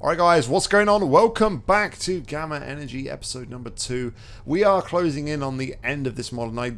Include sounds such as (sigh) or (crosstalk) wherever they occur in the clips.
Alright guys, what's going on? Welcome back to Gamma Energy episode number 2. We are closing in on the end of this mod and I,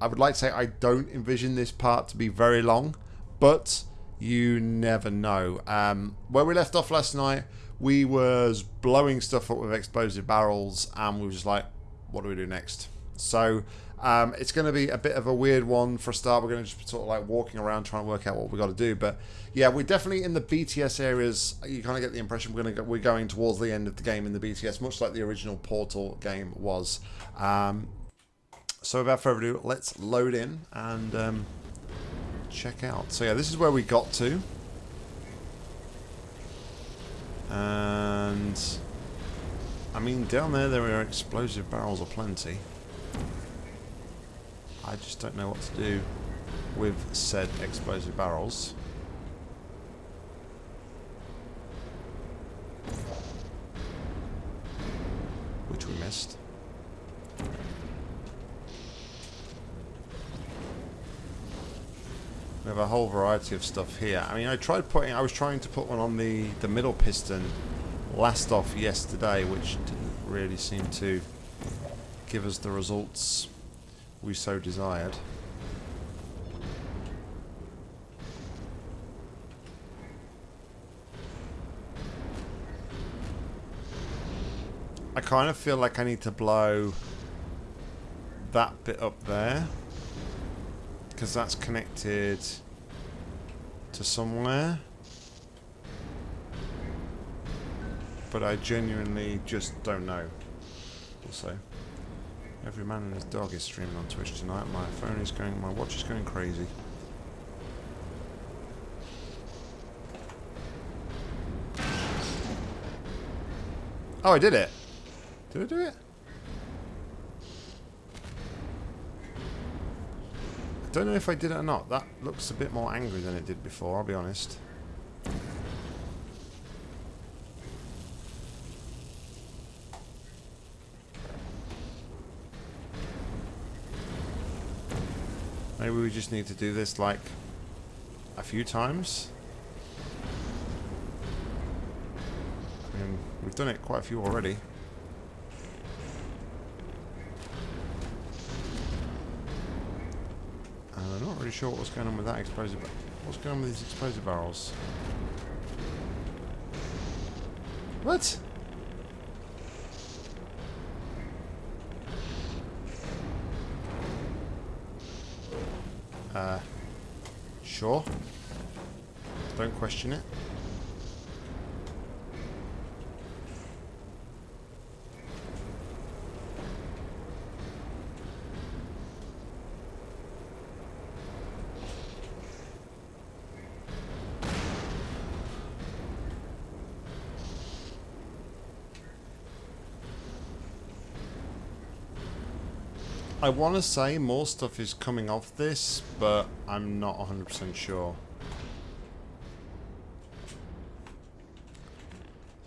I would like to say I don't envision this part to be very long, but you never know. Um, where we left off last night, we was blowing stuff up with explosive barrels and we were just like, what do we do next? So um, it's going to be a bit of a weird one for a start. We're going to just sort of like walking around trying to work out what we got to do. But yeah, we're definitely in the BTS areas. You kind of get the impression we're going to go, we're going towards the end of the game in the BTS, much like the original Portal game was. Um, so without further ado, let's load in and um, check out. So yeah, this is where we got to. And I mean, down there there are explosive barrels aplenty. I just don't know what to do with said explosive barrels. Which we missed. We have a whole variety of stuff here. I mean, I tried putting, I was trying to put one on the, the middle piston last off yesterday, which didn't really seem to give us the results we so desired. I kind of feel like I need to blow that bit up there because that's connected to somewhere. But I genuinely just don't know. Also every man and his dog is streaming on Twitch tonight my phone is going my watch is going crazy oh I did it did I do it I don't know if I did it or not. That looks a bit more angry than it did before, I'll be honest. Maybe we just need to do this like a few times. I mean, we've done it quite a few already. I'm not really sure what's going on with that explosive. What's going on with these explosive barrels? What? Uh, sure. Don't question it. I want to say more stuff is coming off this, but I'm not 100% sure.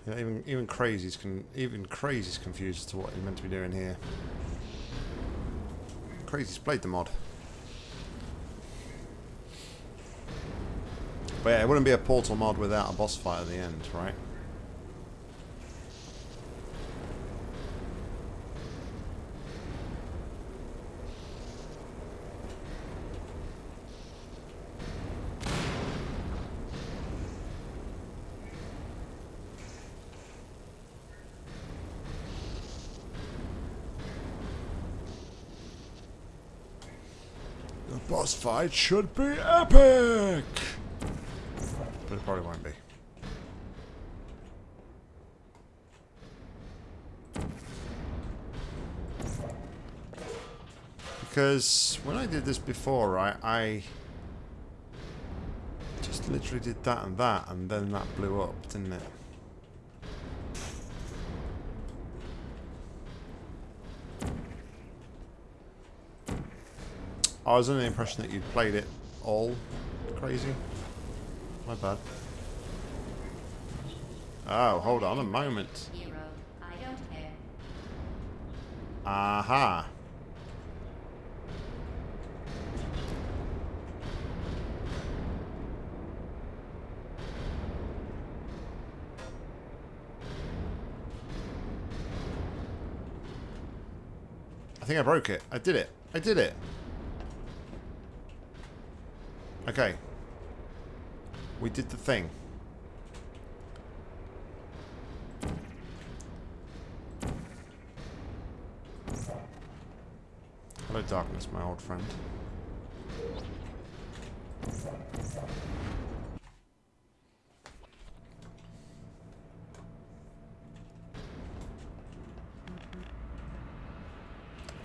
Even even crazy's can even crazy's confused as to what you're meant to be doing here. Crazy's played the mod. But yeah, it wouldn't be a portal mod without a boss fight at the end, right? boss fight should be epic! But it probably won't be. Because when I did this before, right, I just literally did that and that, and then that blew up, didn't it? I was under the impression that you played it all crazy. My bad. Oh, hold on a moment. Aha. Uh -huh. I think I broke it. I did it. I did it. Okay. We did the thing. Hello, darkness, my old friend.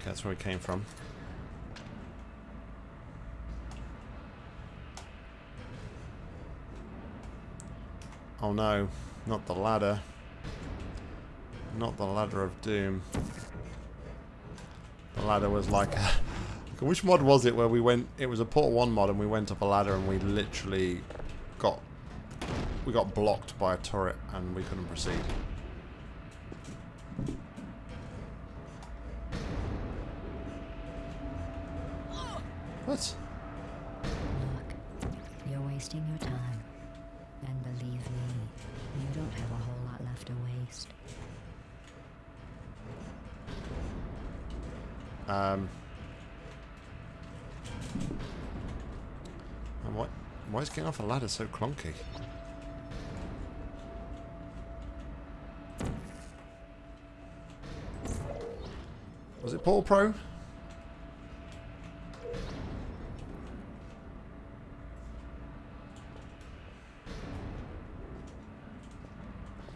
That's where we came from. Oh no, not the ladder. Not the ladder of doom. The ladder was like a... Which mod was it where we went... It was a Portal 1 mod and we went up a ladder and we literally got... We got blocked by a turret and we couldn't proceed. What? Look, you're wasting your time. Um... And what? Why is getting off a ladder so clunky? Was it Paul Pro?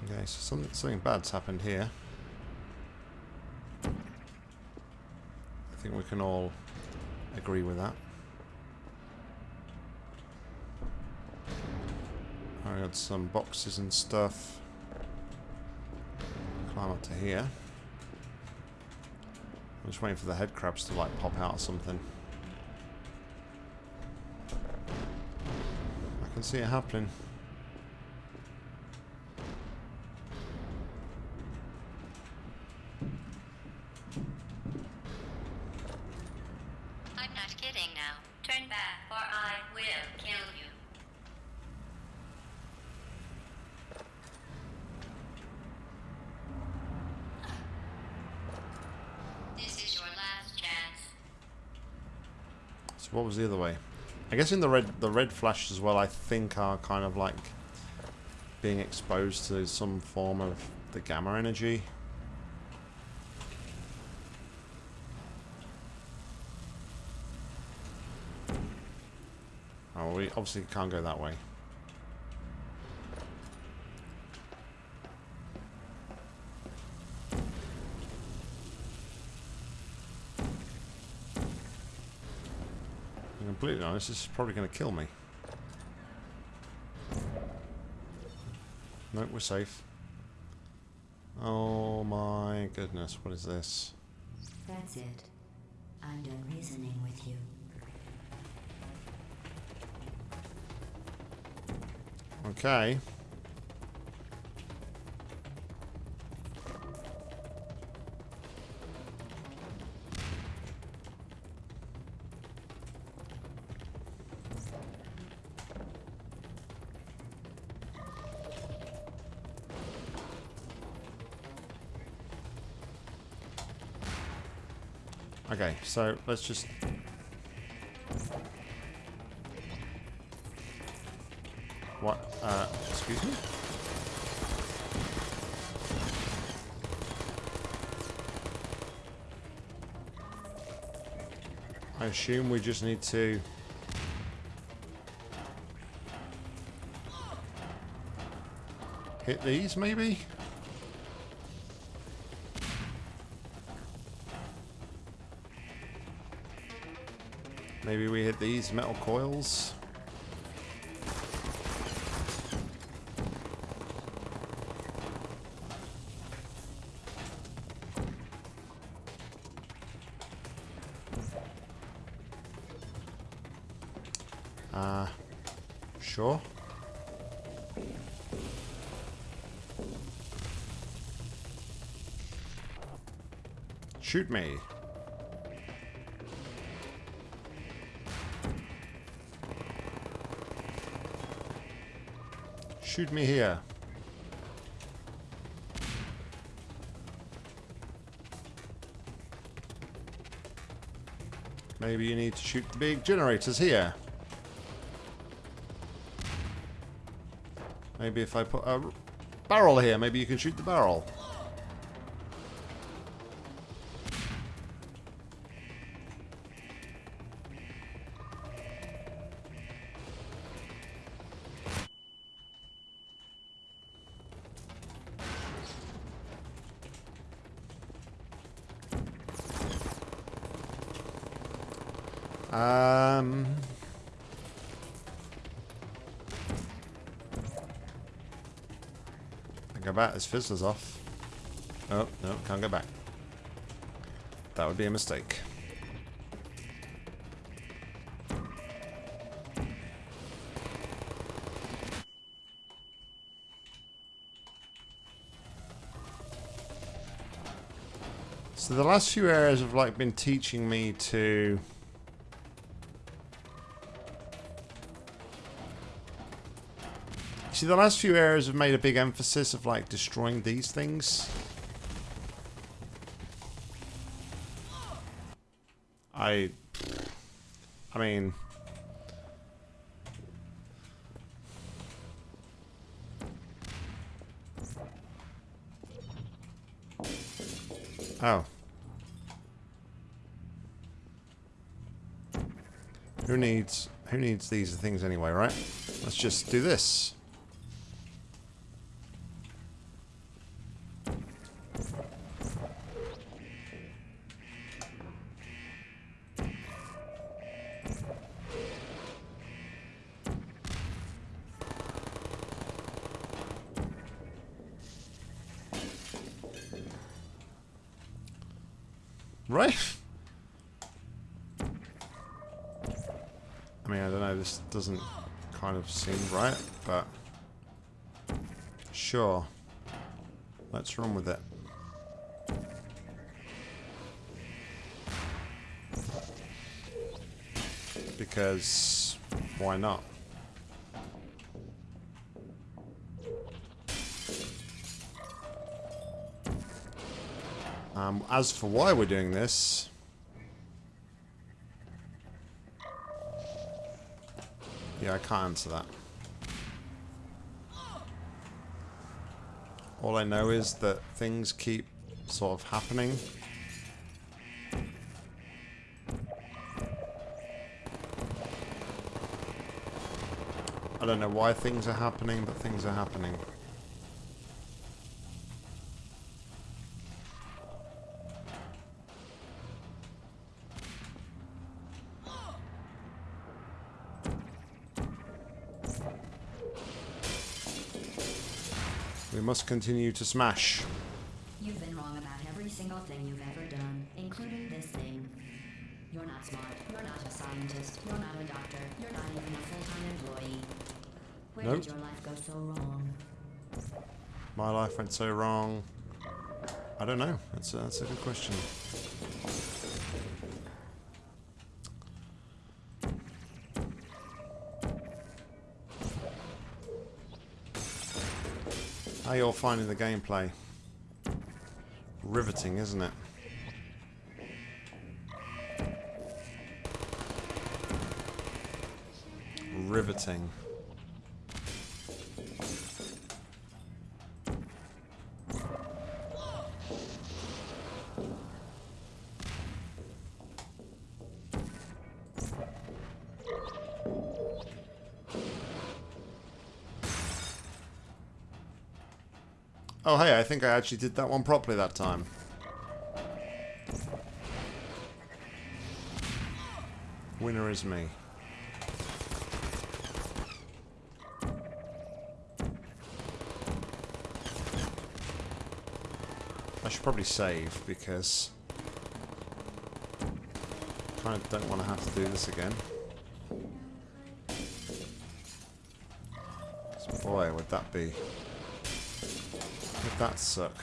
Okay, so something, something bad's happened here. I think we can all agree with that. I got some boxes and stuff. Climb up to here. I'm just waiting for the head crabs to like pop out or something. I can see it happening. I'm not kidding now. Turn back or I will kill you. This is your last chance. So what was the other way? I guess in the red the red flashes as well I think are kind of like being exposed to some form of the gamma energy. Oh, we obviously can't go that way. Completely honest, this is probably going to kill me. Nope, we're safe. Oh my goodness, what is this? That's it. I'm done reasoning with you. Okay. Okay, so let's just What? Uh, excuse me? I assume we just need to... Hit these, maybe? These metal coils? Uh, sure. Shoot me. Shoot me here. Maybe you need to shoot the big generators here. Maybe if I put a barrel here, maybe you can shoot the barrel. I go back. This fizzler's off. Oh no, can't go back. That would be a mistake. So the last few areas have like been teaching me to See, the last few areas have made a big emphasis of, like, destroying these things. I... I mean... Oh. Who needs... Who needs these things anyway, right? Let's just do this. Right? I mean, I don't know, this doesn't kind of seem right, but... Sure. Let's run with it. Because... Why not? Um, as for why we're doing this... Yeah, I can't answer that. All I know is that things keep sort of happening. I don't know why things are happening, but things are happening. We must continue to smash. You've been wrong about every single thing you've ever done, including this thing. You're not smart. You're not a scientist. You're not a doctor. You're not even a full-time employee. Where Nope. did your life go so wrong? My life went so wrong. I don't know. That's a, that's a good question. How you're finding the gameplay? Riveting, isn't it? Riveting. I think I actually did that one properly that time. Winner is me. I should probably save because I kind of don't want to have to do this again. boy, would that be would that suck?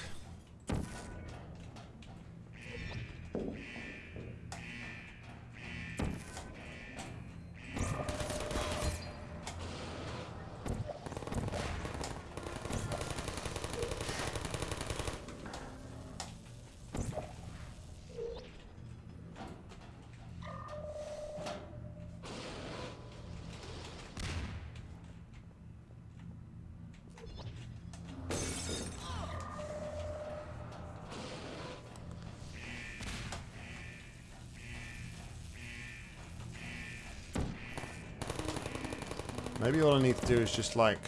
Maybe all I need to do is just like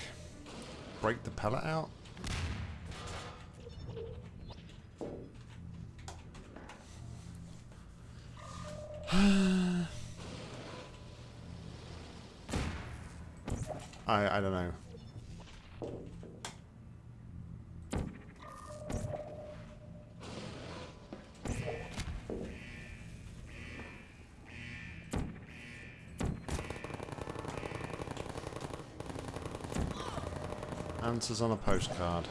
break the pellet out. (sighs) I I don't know. Answers on a postcard.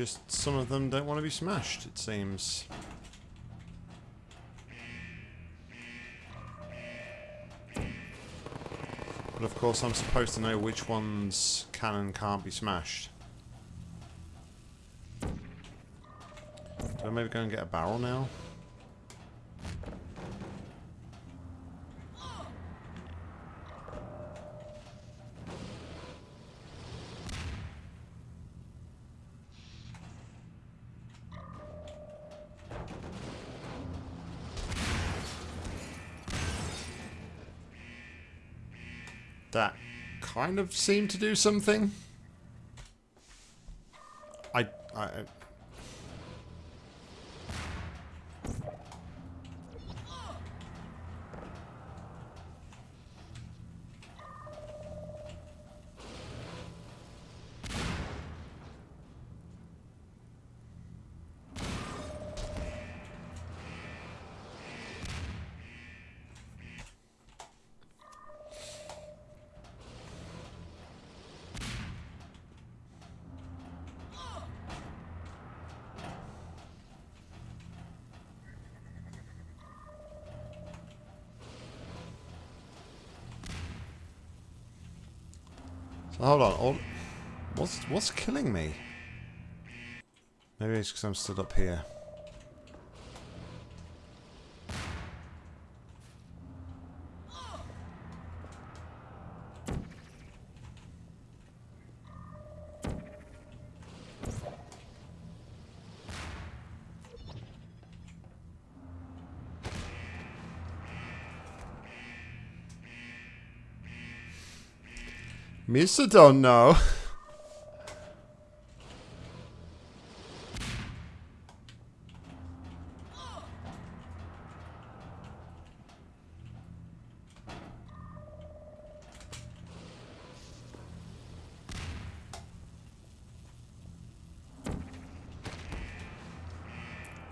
Just some of them don't want to be smashed, it seems. But of course I'm supposed to know which ones can and can't be smashed. Do I maybe go and get a barrel now? Kind of seem to do something. I... I hold on. What's what's killing me? Maybe it's because I'm stood up here. Mister don't know. (laughs)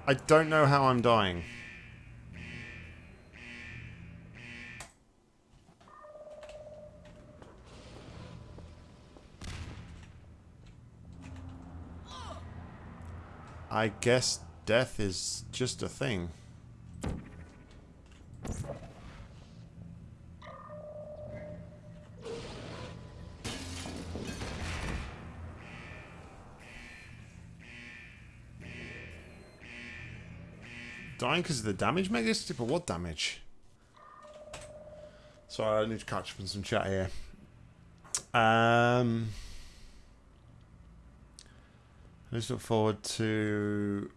I don't know how I'm dying. I guess death is just a thing. Dying because of the damage mechanism? But what damage? Sorry, I need to catch up on some chat here. Um... Let's look forward to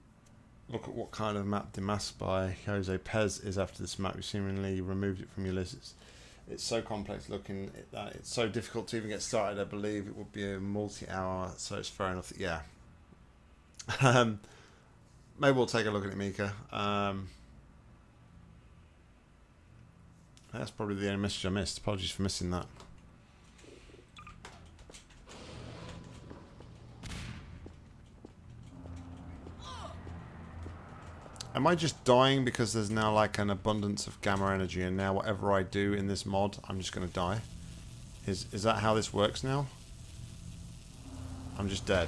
look at what kind of map Demasked by Jose Pez is after this map. You seemingly removed it from your list. It's, it's so complex looking that it's so difficult to even get started. I believe it would be a multi-hour, so it's fair enough. That, yeah. (laughs) Um, maybe we'll take a look at it, Mika. Um, that's probably the only message I missed. Apologies for missing that. Am I just dying because there's now like an abundance of gamma energy and now whatever I do in this mod, I'm just going to die? Is, is that how this works now? I'm just dead.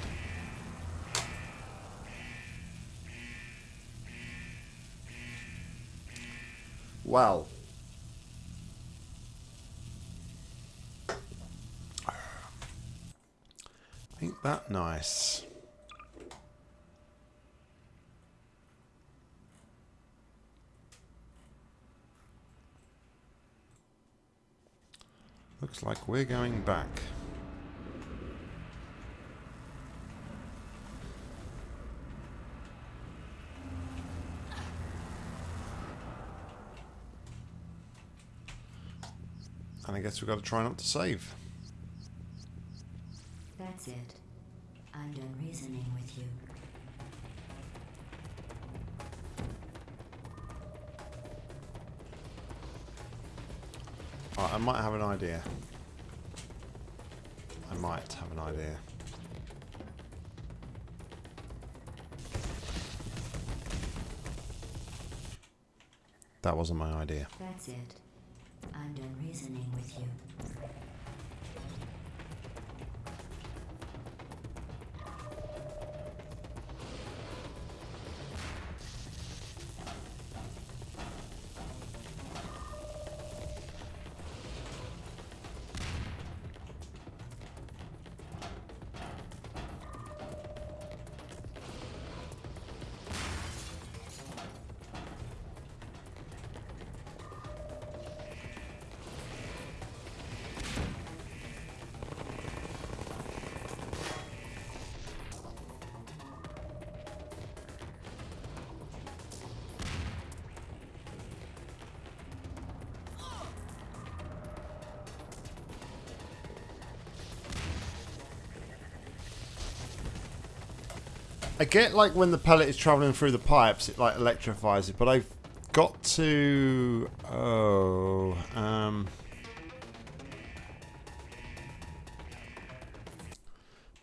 Well. Ain't that nice? Looks like we're going back. And I guess we've got to try not to save. That's it. I'm done reasoning with you. I might have an idea. I might have an idea. That wasn't my idea. That's it. I'm done reasoning with you. I get like when the pellet is traveling through the pipes, it like electrifies it, but I've got to. Oh, um.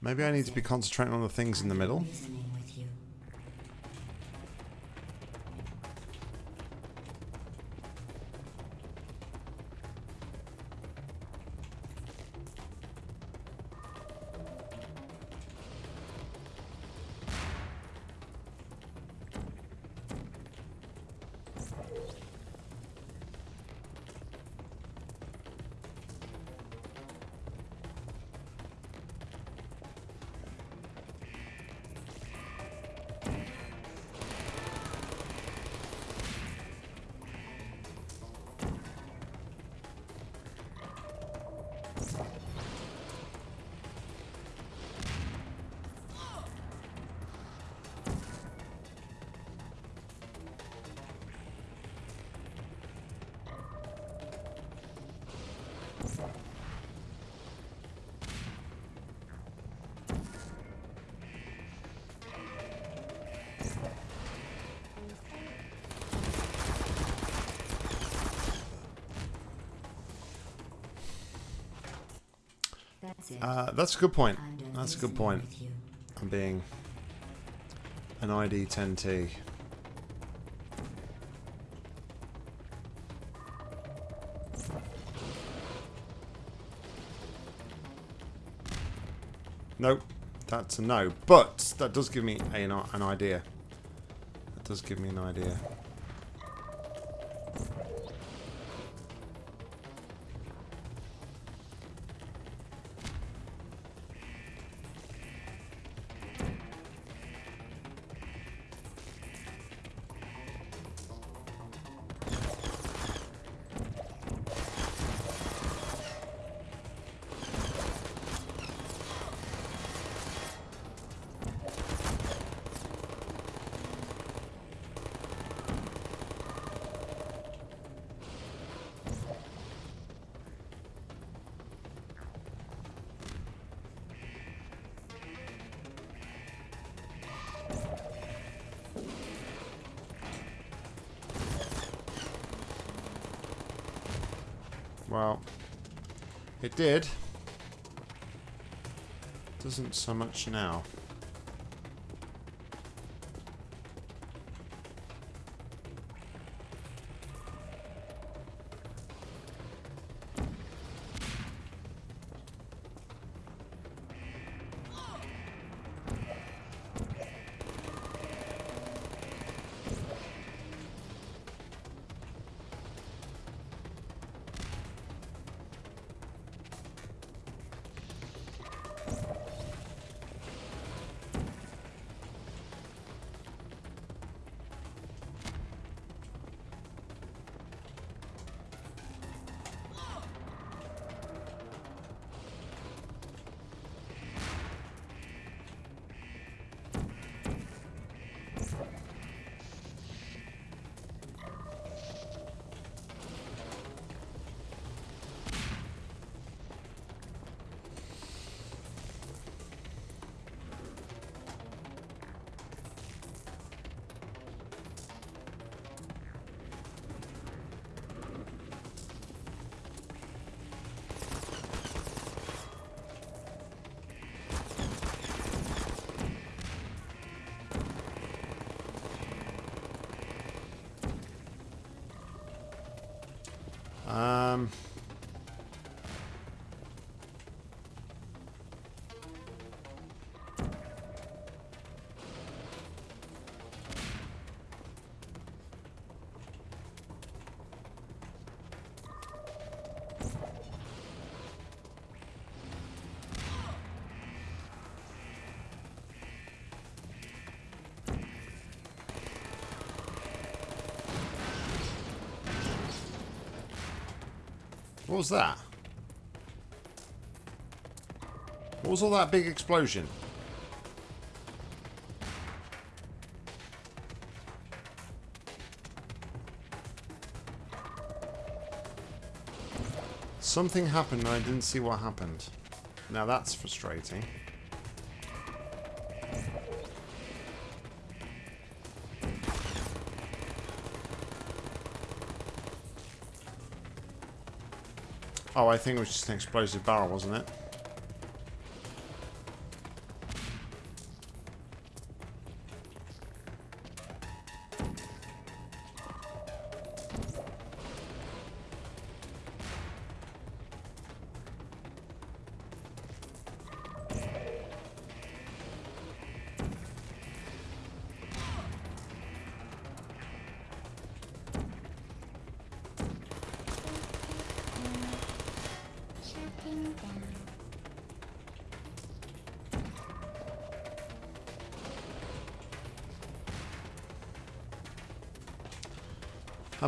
Maybe I need to be concentrating on the things in the middle. Uh, that's a good point. That's a good point. I'm being an ID 10T. Nope, that's a no. But that does give me a, an idea. That does give me an idea. Well, it did. Doesn't so much now. What was that? What was all that big explosion? Something happened and I didn't see what happened. Now that's frustrating. Oh, I think it was just an explosive barrel, wasn't it?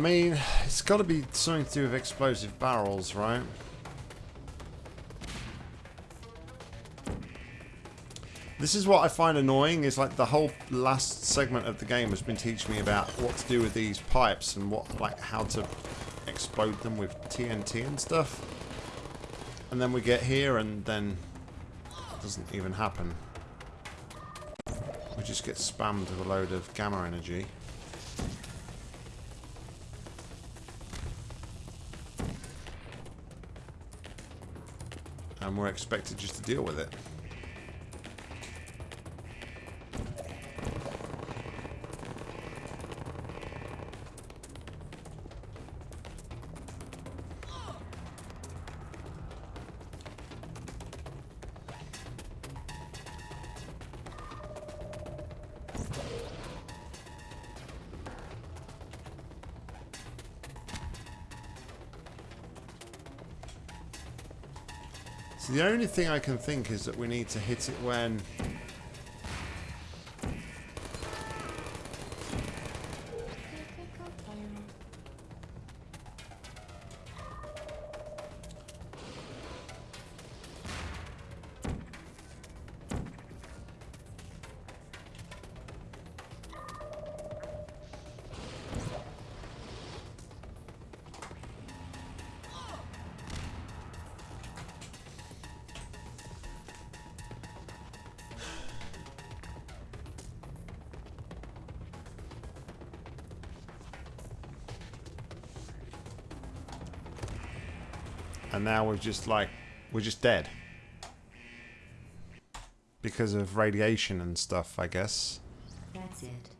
Mean, it's got to be something to do with explosive barrels, right? This is what I find annoying, is like the whole last segment of the game has been teaching me about what to do with these pipes and what, like, how to explode them with TNT and stuff. And then we get here and then it doesn't even happen. We just get spammed with a load of gamma energy. And we're expected just to deal with it. Only thing I can think is that we need to hit it when... And now we're just like... We're just dead. Because of radiation and stuff, I guess. That's it.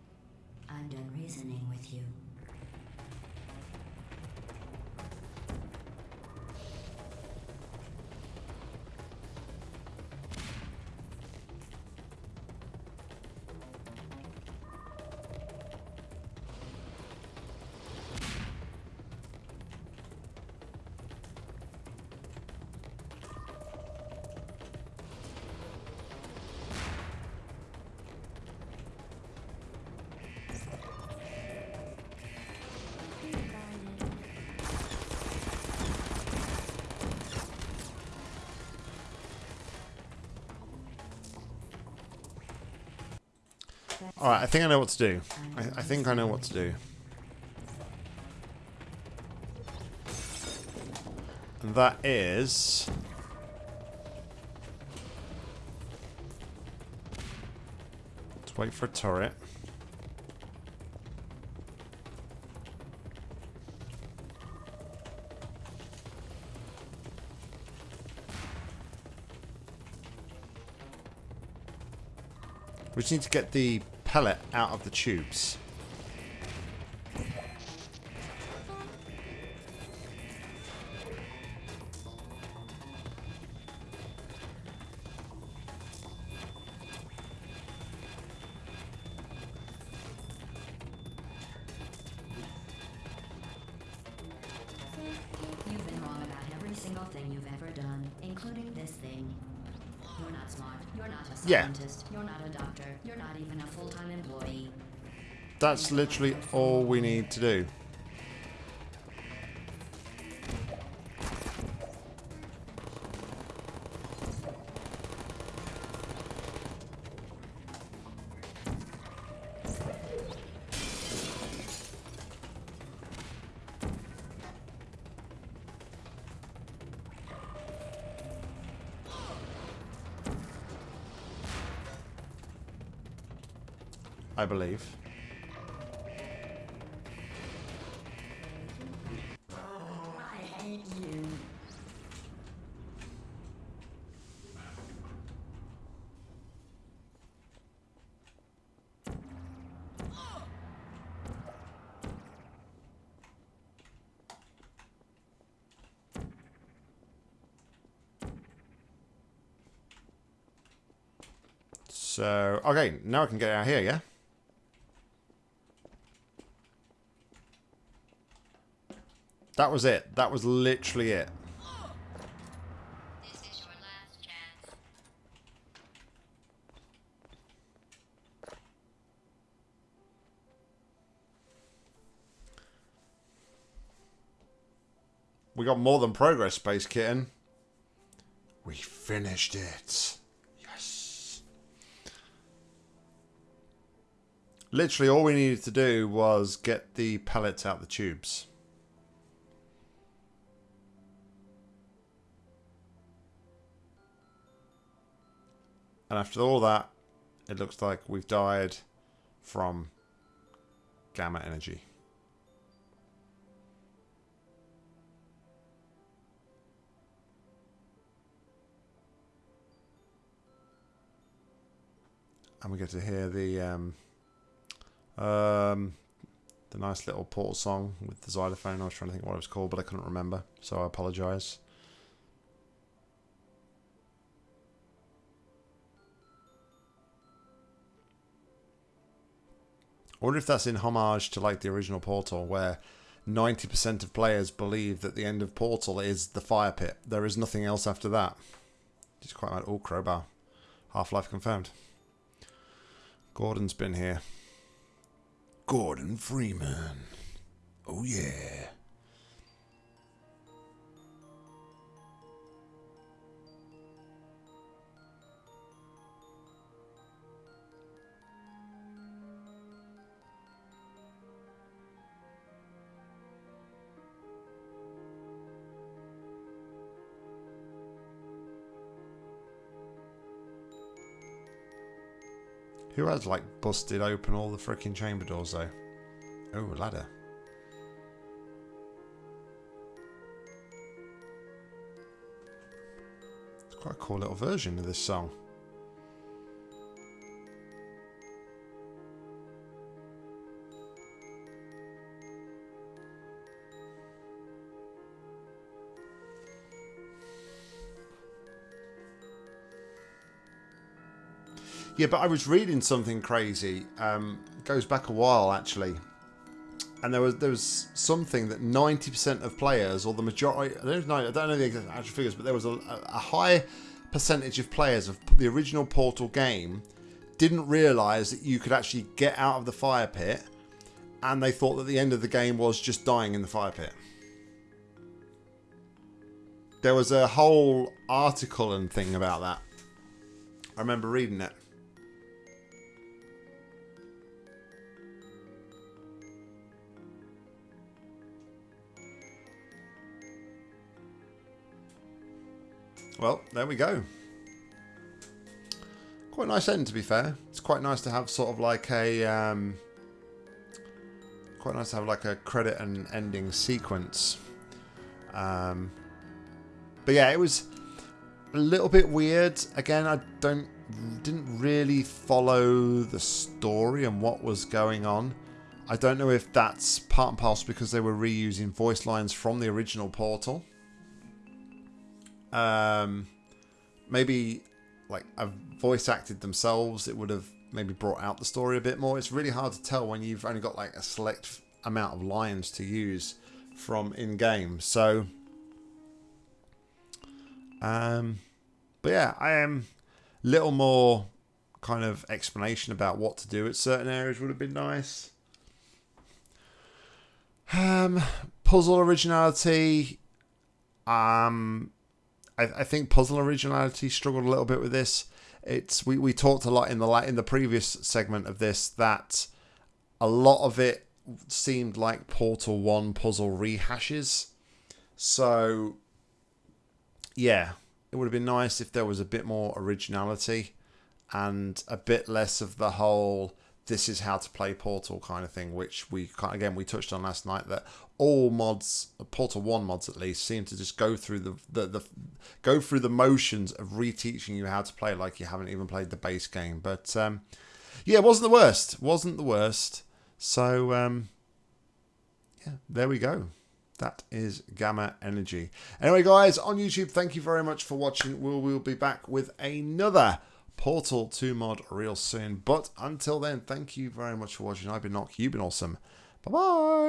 Alright, I think I know what to do. I'm I, think I know what to do. And that is... Let's wait for a turret. We just need to get the pellet out of the tubes. That's literally all we need to do. I believe. Okay, now I can get out here, yeah? That was it. That was literally it. This is your last chance. We got more than progress, Space Kitten. We finished it. Literally, all we needed to do was get the pellets out the tubes. And after all that, it looks like we've died from gamma energy. and we get to hear the um, um, the nice little portal song with the xylophone. I was trying to think what it was called, but I couldn't remember, so I apologise. I wonder if that's in homage to like the original Portal, where 90% of players believe that the end of Portal is the fire pit. There is nothing else after that. It's quite like, oh, crowbar. Half-Life confirmed. Gordon's been here. Gordon Freeman. Oh, yeah. Who has like busted open all the freaking chamber doors though? Oh, ladder. It's quite a cool little version of this song. Yeah, but I was reading something crazy. Um, goes back a while actually, and there was there was something that ninety percent of players, or the majority, I don't know, I don't know the exact actual figures, but there was a, a high percentage of players of the original Portal game didn't realise that you could actually get out of the fire pit, and they thought that the end of the game was just dying in the fire pit. There was a whole article and thing about that. I remember reading it. Well, there we go. Quite a nice end, to be fair. It's quite nice to have sort of like a... Um, quite nice to have like a credit and ending sequence. Um, but yeah, it was a little bit weird. Again, I don't didn't really follow the story and what was going on. I don't know if that's part and parcel because they were reusing voice lines from the original Portal. Um, maybe like a voice acted themselves, it would have maybe brought out the story a bit more. It's really hard to tell when you've only got like a select amount of lines to use from in game. So, um, but yeah, I am a little more kind of explanation about what to do at certain areas would have been nice. Um, puzzle originality. Um, I, I think puzzle originality struggled a little bit with this. It's we, we talked a lot in the in the previous segment of this that a lot of it seemed like Portal One puzzle rehashes. So yeah, it would have been nice if there was a bit more originality and a bit less of the whole this is how to play Portal kind of thing, which we again we touched on last night that all mods, Portal One mods at least, seem to just go through the, the the go through the motions of reteaching you how to play like you haven't even played the base game. But um, yeah, it wasn't the worst. wasn't the worst. So um, yeah, there we go. That is Gamma Energy. Anyway, guys, on YouTube, thank you very much for watching. We'll, we'll be back with another Portal 2 mod real soon. But until then, thank you very much for watching. I've been Nock. You've been awesome. Bye-bye.